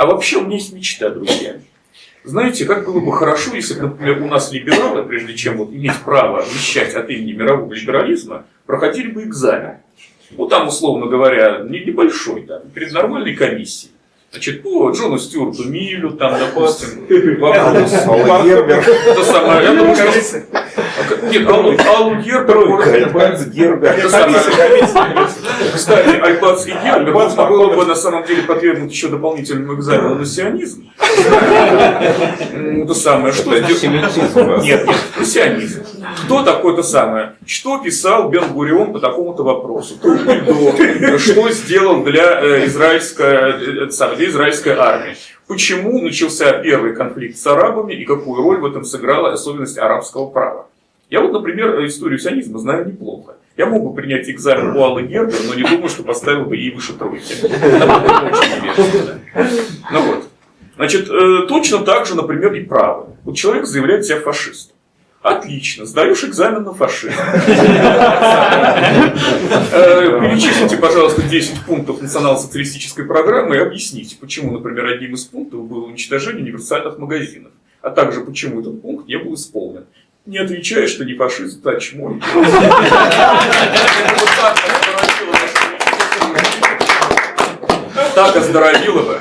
А вообще у меня есть мечта, друзья. Знаете, как было бы хорошо, если бы, например, у нас либералы, прежде чем вот иметь право вещать от имени мирового либерализма, проходили бы экзамен. Ну, там, условно говоря, не небольшой, там, перед нормальной комиссией. Значит, по Джону Стюарту Миллю, там, допустим, вопрос. Это самое. Нет, Аллу, Аллу Гербер... Альбанс Гербер. Кстати, Альбац и Гербер можно было бы на самом деле подвергнуть еще дополнительному экзамену на сионизм. Это самое, что... Нет, нет, на сионизм. Кто такой то самое? Что писал Бен Гурион по такому-то вопросу? Что сделал для э, израильской, э, для израильской армии? Почему начался первый конфликт с арабами и какую роль в этом сыграла особенность арабского права? Я вот, например, историю сионизма знаю неплохо. Я мог бы принять экзамен у Аллы Гербер, но не думаю, что поставил бы ей выше тройки. Ну вот. Значит, э, точно так же, например, и право. Вот человек заявляет себя фашистом. Отлично, сдаешь экзамен на фашизм. Э, Перечислите, пожалуйста, 10 пунктов национал-социалистической программы и объясните, почему, например, одним из пунктов было уничтожение универсальных магазинов, а также почему этот пункт не был исполнен. Не отвечаешь, что не фашист, а чмо. Так оздоровило бы.